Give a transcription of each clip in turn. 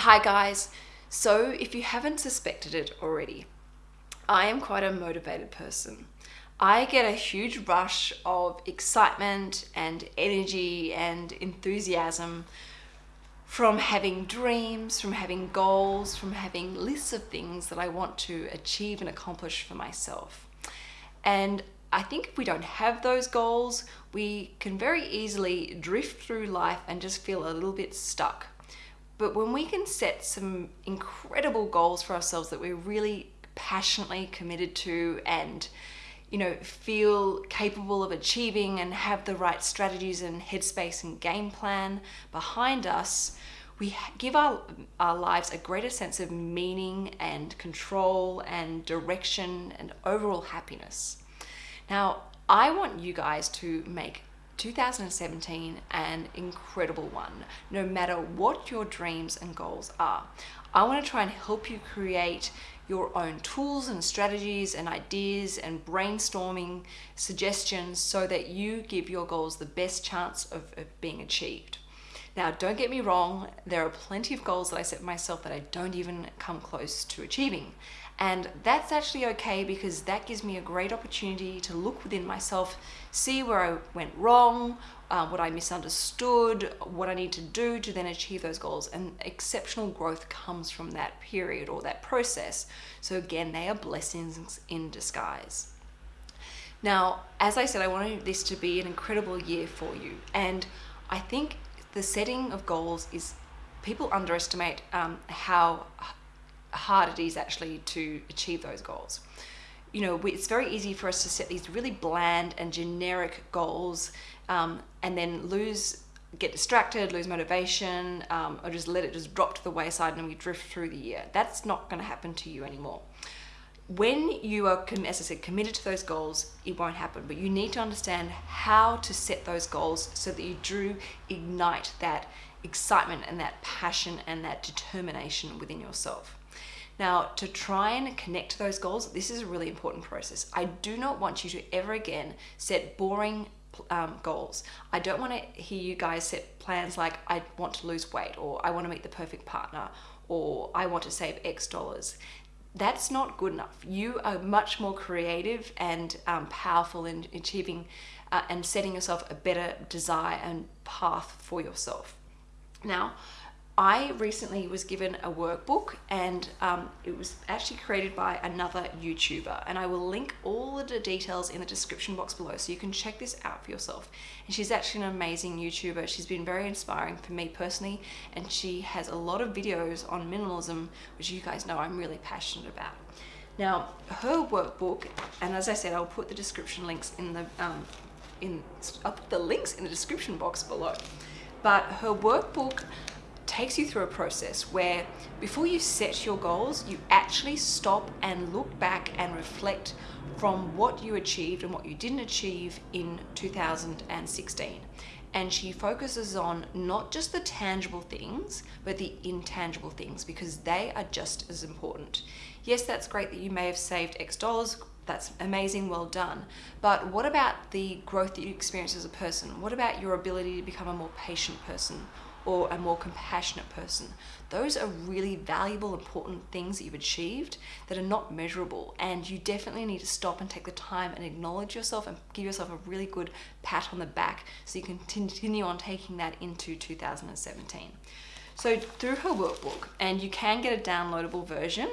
Hi guys. So if you haven't suspected it already, I am quite a motivated person. I get a huge rush of excitement and energy and enthusiasm from having dreams, from having goals, from having lists of things that I want to achieve and accomplish for myself. And I think if we don't have those goals, we can very easily drift through life and just feel a little bit stuck. But when we can set some incredible goals for ourselves that we're really passionately committed to and you know feel capable of achieving and have the right strategies and headspace and game plan behind us we give our, our lives a greater sense of meaning and control and direction and overall happiness. Now i want you guys to make 2017 an incredible one no matter what your dreams and goals are. I want to try and help you create your own tools and strategies and ideas and brainstorming suggestions so that you give your goals the best chance of, of being achieved. Now don't get me wrong there are plenty of goals that i set myself that i don't even come close to achieving and that's actually okay because that gives me a great opportunity to look within myself, see where I went wrong, uh, what I misunderstood, what I need to do to then achieve those goals. And exceptional growth comes from that period or that process. So again, they are blessings in disguise. Now, as I said, I wanted this to be an incredible year for you. And I think the setting of goals is people underestimate um, how hard it is actually to achieve those goals. You know, it's very easy for us to set these really bland and generic goals um, and then lose, get distracted, lose motivation, um, or just let it just drop to the wayside and we drift through the year. That's not going to happen to you anymore. When you are, as I said, committed to those goals, it won't happen. But you need to understand how to set those goals so that you do ignite that excitement and that passion and that determination within yourself. Now, to try and connect to those goals, this is a really important process. I do not want you to ever again set boring um, goals. I don't want to hear you guys set plans like I want to lose weight or I want to meet the perfect partner or I want to save X dollars. That's not good enough. You are much more creative and um, powerful in achieving uh, and setting yourself a better desire and path for yourself. Now, I recently was given a workbook and um, it was actually created by another YouTuber and I will link all the details in the description box below so you can check this out for yourself. And she's actually an amazing YouTuber. She's been very inspiring for me personally and she has a lot of videos on minimalism which you guys know I'm really passionate about. Now her workbook, and as I said I'll put the description links in the um, in I'll put the links in the description box below. But her workbook takes you through a process where before you set your goals, you actually stop and look back and reflect from what you achieved and what you didn't achieve in 2016. And she focuses on not just the tangible things, but the intangible things because they are just as important. Yes, that's great that you may have saved X dollars, that's amazing, well done. But what about the growth that you experience as a person? What about your ability to become a more patient person or a more compassionate person. Those are really valuable, important things that you've achieved that are not measurable. And you definitely need to stop and take the time and acknowledge yourself and give yourself a really good pat on the back so you can continue on taking that into 2017. So through her workbook, and you can get a downloadable version,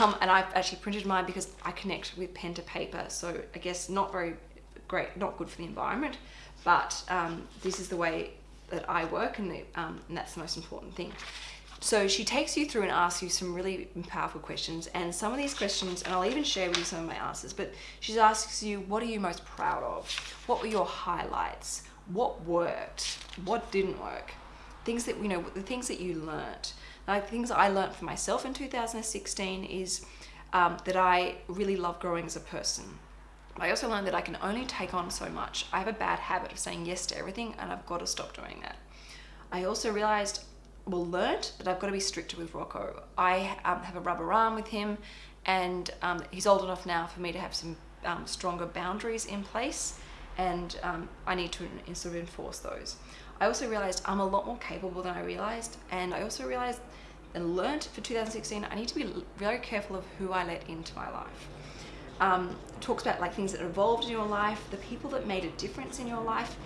um, and I've actually printed mine because I connect with pen to paper, so I guess not very great, not good for the environment, but um, this is the way that I work and, um, and that's the most important thing. So she takes you through and asks you some really powerful questions and some of these questions, and I'll even share with you some of my answers, but she asks you, what are you most proud of? What were your highlights? What worked? What didn't work? Things that, you know, the things that you learnt. Like things I learned for myself in 2016 is um, that I really love growing as a person. I also learned that I can only take on so much. I have a bad habit of saying yes to everything and I've got to stop doing that. I also realized, well, learned that I've got to be stricter with Rocco. I um, have a rubber arm with him and um, he's old enough now for me to have some um, stronger boundaries in place and um, I need to sort of enforce those. I also realized I'm a lot more capable than I realized and I also realized and learnt for 2016, I need to be very careful of who I let into my life. Um, talks about like things that evolved in your life, the people that made a difference in your life.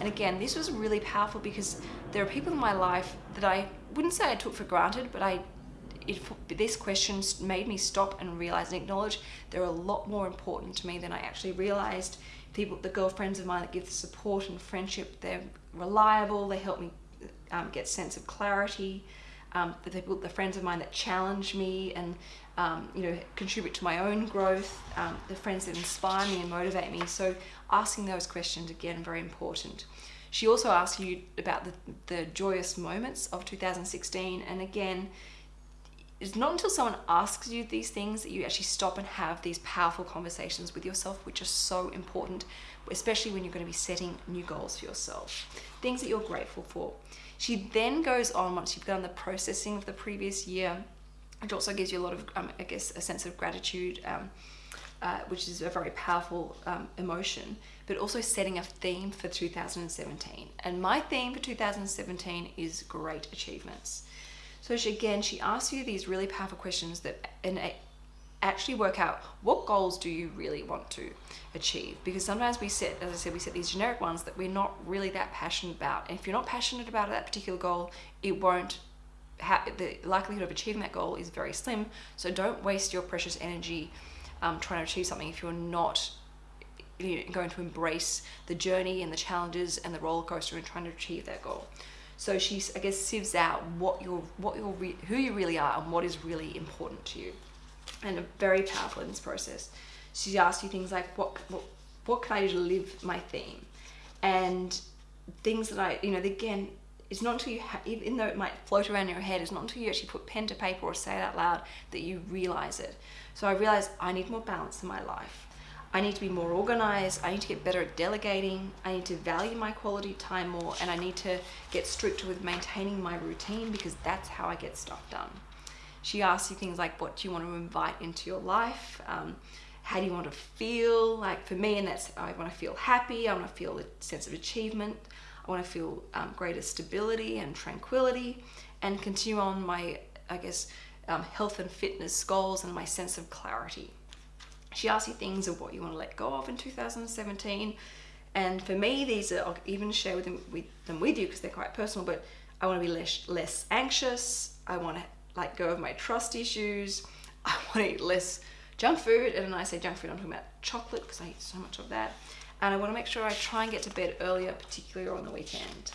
And again, this was really powerful because there are people in my life that I wouldn't say I took for granted, but I it, this question made me stop and realize and acknowledge they're a lot more important to me than I actually realized. People, the girlfriends of mine that give the support and friendship, they're reliable. They help me um, get sense of clarity. Um, the people, the friends of mine that challenge me and um, you know contribute to my own growth. Um, the friends that inspire me and motivate me. So asking those questions again very important. She also asks you about the, the joyous moments of 2016 and again it's not until someone asks you these things that you actually stop and have these powerful conversations with yourself, which are so important, especially when you're going to be setting new goals for yourself, things that you're grateful for. She then goes on once you've done the processing of the previous year, which also gives you a lot of, um, I guess, a sense of gratitude, um, uh, which is a very powerful um, emotion, but also setting a theme for 2017. And my theme for 2017 is great achievements. So she, again, she asks you these really powerful questions that and actually work out what goals do you really want to achieve because sometimes we set as i said we set these generic ones that we're not really that passionate about and if you're not passionate about that particular goal it won't have the likelihood of achieving that goal is very slim. So don't waste your precious energy um, trying to achieve something if you're not you know, going to embrace the journey and the challenges and the roller coaster and trying to achieve that goal. So she, I guess, sieves out what you're, what you're, who you really are, and what is really important to you, and very powerful in this process. She asks you things like, what, what, what can I do to live my theme, and things that I, you know, again, it's not until you, even though it might float around in your head, it's not until you actually put pen to paper or say it out loud that you realize it. So I realized I need more balance in my life. I need to be more organized. I need to get better at delegating. I need to value my quality time more and I need to get stricter with maintaining my routine because that's how I get stuff done. She asks you things like, what do you want to invite into your life? Um, how do you want to feel? Like for me, and that's, I want to feel happy. I want to feel a sense of achievement. I want to feel um, greater stability and tranquility and continue on my, I guess, um, health and fitness goals and my sense of clarity. She asks you things of what you want to let go of in 2017. And for me, these are, I'll even share with them with, them with you because they're quite personal, but I want to be less, less anxious. I want to like go of my trust issues. I want to eat less junk food. And when I say junk food, I'm talking about chocolate because I eat so much of that. And I want to make sure I try and get to bed earlier, particularly on the weekend.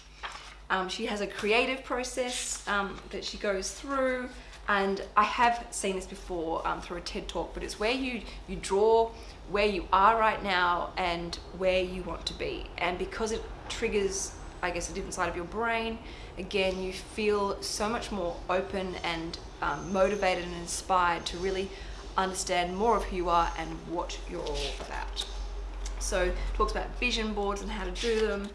Um, she has a creative process um, that she goes through and I have seen this before um, through a TED talk, but it's where you, you draw where you are right now and where you want to be. And because it triggers, I guess, a different side of your brain, again, you feel so much more open and um, motivated and inspired to really understand more of who you are and what you're all about. So talks about vision boards and how to do them.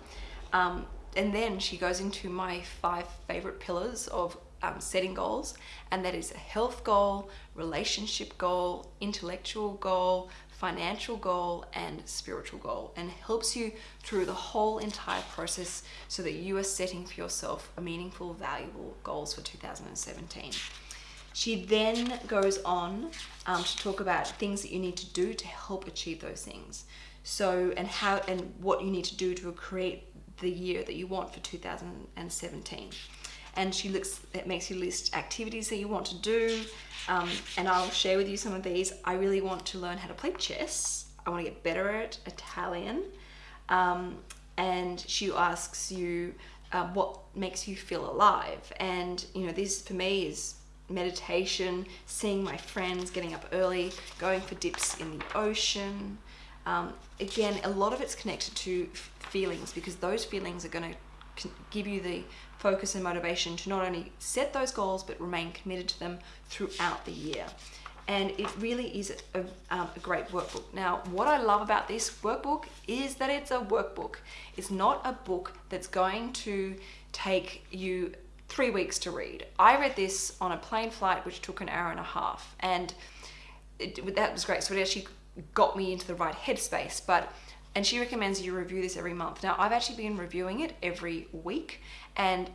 Um, and then she goes into my five favorite pillars of um, setting goals, and that is a health goal, relationship goal, intellectual goal, financial goal, and spiritual goal, and helps you through the whole entire process so that you are setting for yourself meaningful, valuable goals for 2017. She then goes on um, to talk about things that you need to do to help achieve those things. So, and how and what you need to do to create the year that you want for 2017 and she looks it makes you list activities that you want to do. Um, and I'll share with you some of these. I really want to learn how to play chess. I want to get better at Italian. Um, and she asks you uh, what makes you feel alive? And you know this for me is meditation seeing my friends getting up early going for dips in the ocean um, again a lot of it's connected to feelings because those feelings are going to give you the focus and motivation to not only set those goals but remain committed to them throughout the year. And it really is a, um, a great workbook. Now, what I love about this workbook is that it's a workbook. It's not a book that's going to take you three weeks to read. I read this on a plane flight, which took an hour and a half. And it, that was great. So it actually got me into the right headspace. But and she recommends you review this every month. Now, I've actually been reviewing it every week, and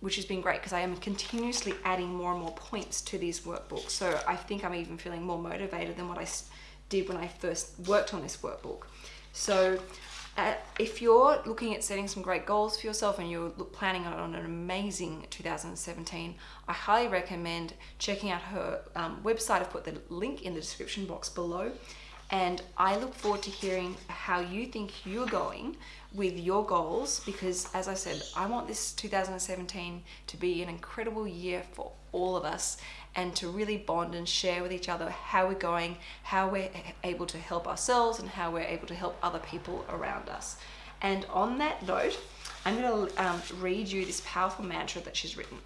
which has been great because I am continuously adding more and more points to these workbooks. So I think I'm even feeling more motivated than what I did when I first worked on this workbook. So uh, if you're looking at setting some great goals for yourself and you're planning on an amazing 2017, I highly recommend checking out her um, website. I've put the link in the description box below. And I look forward to hearing how you think you're going with your goals because, as I said, I want this 2017 to be an incredible year for all of us and to really bond and share with each other how we're going, how we're able to help ourselves, and how we're able to help other people around us. And on that note, I'm going to um, read you this powerful mantra that she's written.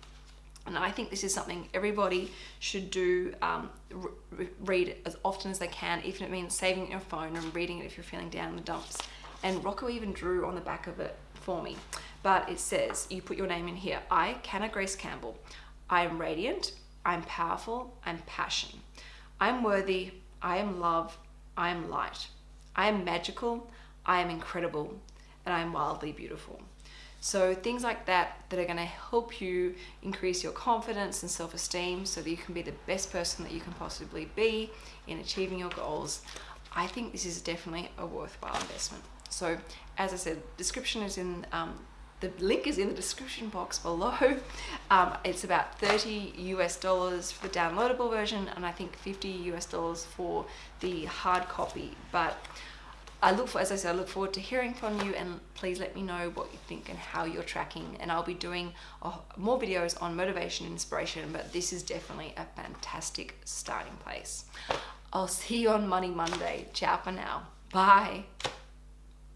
And I think this is something everybody should do, um, re read as often as they can, even if it means saving your phone and reading it if you're feeling down in the dumps. And Rocco even drew on the back of it for me. But it says, you put your name in here. I, Canna Grace Campbell, I am radiant, I'm powerful, I'm passion. I'm worthy, I am love, I am light. I am magical, I am incredible, and I am wildly beautiful. So things like that that are going to help you increase your confidence and self-esteem so that you can be the best person that you can possibly be in achieving your goals. I think this is definitely a worthwhile investment. So as I said, description is in um, the link is in the description box below. Um, it's about 30 US dollars for the downloadable version and I think 50 US dollars for the hard copy. But I look for, as I said, I look forward to hearing from you and please let me know what you think and how you're tracking. And I'll be doing uh, more videos on motivation and inspiration, but this is definitely a fantastic starting place. I'll see you on Money Monday. Ciao for now. Bye.